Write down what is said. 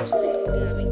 music.